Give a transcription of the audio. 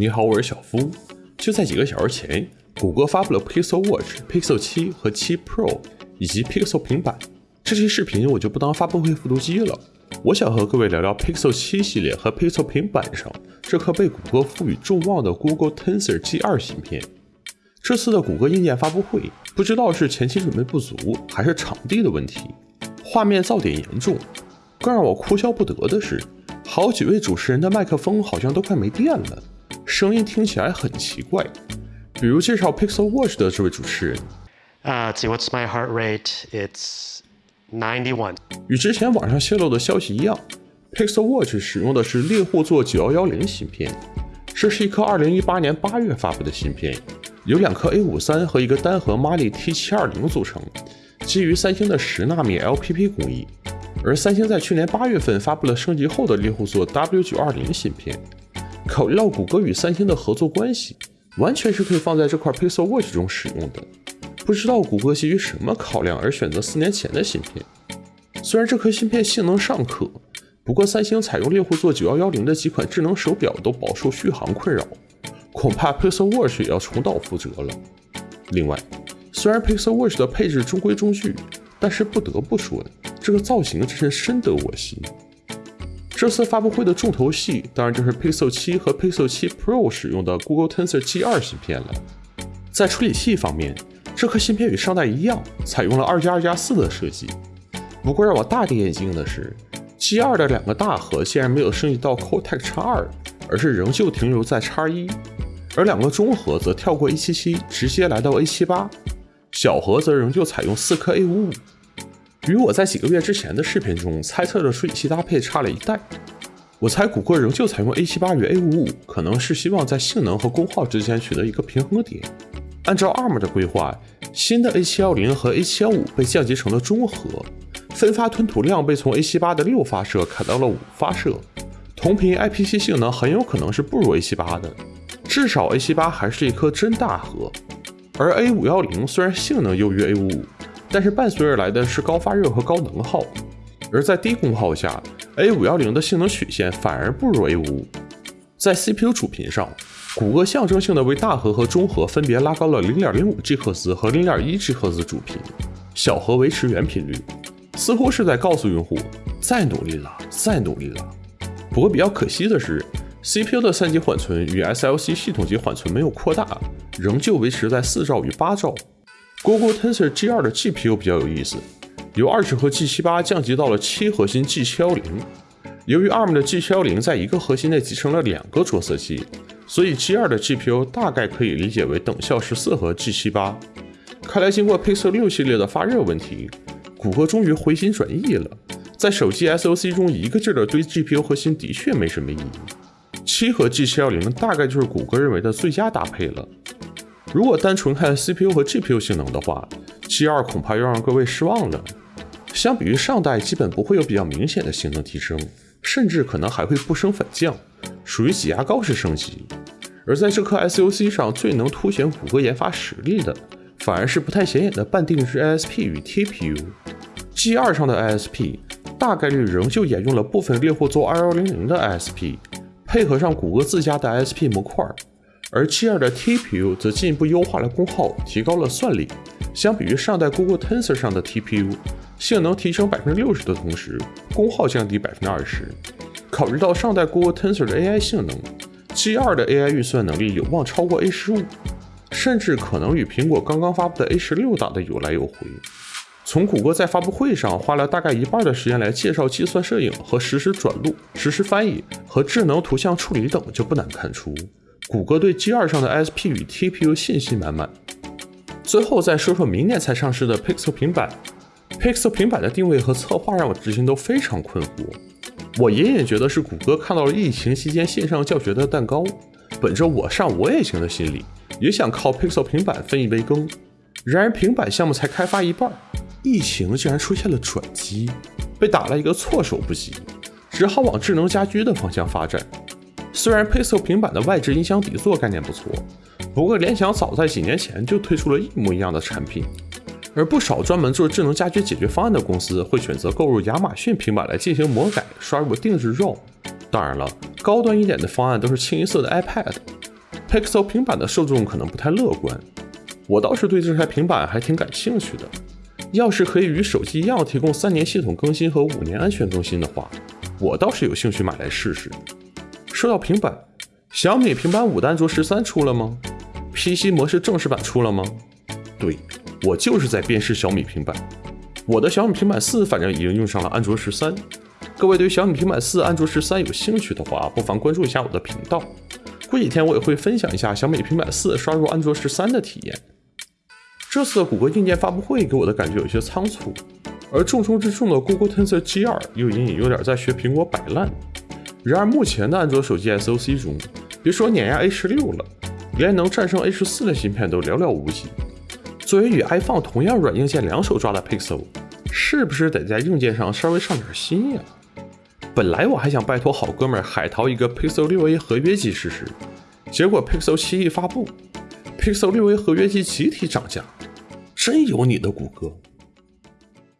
你好，我是小夫。就在几个小时前，谷歌发布了 Pixel Watch、Pixel 7和7 Pro 以及 Pixel 平板。这期视频我就不当发布会复读机了，我想和各位聊聊 Pixel 7系列和 Pixel 平板上这颗被谷歌赋予众望的 Google Tensor G2 芯片。这次的谷歌硬件发布会，不知道是前期准备不足，还是场地的问题，画面噪点严重。更让我哭笑不得的是。好几位主持人的麦克风好像都快没电了，声音听起来很奇怪。比如介绍 Pixel Watch 的这位主持人，啊，What's my heart rate? It's ninety-one。与之前网上泄露的消息一样，Pixel Watch 使用的是猎户座9110芯片，这是一颗2018年8月发布的芯片，由两颗 A53 和一个单核 Mali T720 组成，基于三星的十纳米 LPP 工艺。而三星在去年八月份发布了升级后的猎户座 W920 芯片。考虑到谷歌与三星的合作关系，完全是可以放在这块 Pixel Watch 中使用的。不知道谷歌基于什么考量而选择四年前的芯片。虽然这颗芯片性能尚可，不过三星采用猎户座9110的几款智能手表都饱受续航困扰，恐怕 Pixel Watch 也要重蹈覆辙了。另外，虽然 Pixel Watch 的配置中规中矩，但是不得不说。这个造型真是深得我心。这次发布会的重头戏当然就是 Pixel 7和 Pixel 7 Pro 使用的 Google Tensor G2 芯片了。在处理器方面，这颗芯片与上代一样，采用了二加二加四的设计。不过让我大跌眼镜的是，G2 的两个大核竟然没有升级到 Cortex X2，而是仍旧停留在 X1，而两个中核则跳过 A77，直接来到 A78，小核则仍旧采用四颗 A55。与我在几个月之前的视频中猜测的处理器搭配差了一代，我猜谷歌仍旧采用 A78 与 A55，可能是希望在性能和功耗之间取得一个平衡点。按照 ARM 的规划，新的 A710 和 A715 被降级成了中核，分发吞吐量被从 A78 的六发射砍到了五发射，同频 IPC 性能很有可能是不如 A78 的，至少 A78 还是一颗真大核，而 A510 虽然性能优于 A55。但是伴随而来的是高发热和高能耗，而在低功耗下，A510 的性能曲线反而不如 A55。在 CPU 主频上，谷歌象征性的为大核和中核分别拉高了 0.05G 赫兹和 0.1G 赫兹主频，小核维持原频率，似乎是在告诉用户再努力了，再努力了。不过比较可惜的是，CPU 的三级缓存与 SLC 系统级缓存没有扩大，仍旧维持在四兆与八兆。Google Tensor G2 的 GPU 比较有意思，由二十核 G78 降级到了七核心 G710。由于 ARM 的 G710 在一个核心内集成了两个着色器，所以 G2 的 GPU 大概可以理解为等效十四核 G78。看来经过 Pixel 6系列的发热问题，谷歌终于回心转意了。在手机 SoC 中一个劲儿的堆 GPU 核心的确没什么意义，七核 G710 大概就是谷歌认为的最佳搭配了。如果单纯看 CPU 和 GPU 性能的话，G2 恐怕要让各位失望了。相比于上代，基本不会有比较明显的性能提升，甚至可能还会不升反降，属于挤牙膏式升级。而在这颗 SoC 上，最能凸显谷歌研发实力的，反而是不太显眼的半定制 ISP 与 TPU。G2 上的 ISP 大概率仍旧沿用了部分猎户座2100的 ISP，配合上谷歌自家的 ISP 模块。而 G2 的 TPU 则进一步优化了功耗，提高了算力。相比于上代 Google Tensor 上的 TPU，性能提升百分之六十的同时，功耗降低百分之二十。考虑到上代 Google Tensor 的 AI 性能，G2 的 AI 运算能力有望超过 A 十五，甚至可能与苹果刚刚发布的 A 十六打的有来有回。从谷歌在发布会上花了大概一半的时间来介绍计算摄影和实时转录、实时翻译和智能图像处理等，就不难看出。谷歌对 G2 上的 ISP 与 TPU 信心满满。最后再说说明年才上市的 Pixel 平板。Pixel 平板的定位和策划让我至今都非常困惑。我隐隐觉得是谷歌看到了疫情期间线上教学的蛋糕，本着我上我也行的心理，也想靠 Pixel 平板分一杯羹。然而平板项目才开发一半，疫情竟然出现了转机，被打了一个措手不及，只好往智能家居的方向发展。虽然 Pixel 平板的外置音箱底座概念不错，不过联想早在几年前就推出了一模一样的产品，而不少专门做智能家居解决方案的公司会选择购入亚马逊平板来进行魔改，刷入定制 ROM。当然了，高端一点的方案都是清一色的 iPad。Pixel 平板的受众可能不太乐观，我倒是对这台平板还挺感兴趣的。要是可以与手机一样提供三年系统更新和五年安全更新的话，我倒是有兴趣买来试试。说到平板，小米平板五的安卓十三出了吗？PC 模式正式版出了吗？对，我就是在辨识小米平板。我的小米平板四反正已经用上了安卓十三。各位对小米平板四、安卓十三有兴趣的话，不妨关注一下我的频道。过几天我也会分享一下小米平板四刷入安卓十三的体验。这次的谷歌硬件发布会给我的感觉有些仓促，而重中之重的 Google Tensor G2 又隐隐有点在学苹果摆烂。然而目前的安卓手机 SoC 中，别说碾压 A 十六了，连能战胜 A 十四的芯片都寥寥无几。作为与 iPhone 同样软硬件两手抓的 Pixel，是不是得在硬件上稍微上点心呀？本来我还想拜托好哥们海淘一个 Pixel 6a 合约机试试，结果 Pixel 7一发布，Pixel 6a 合约机集体涨价，真有你的谷歌！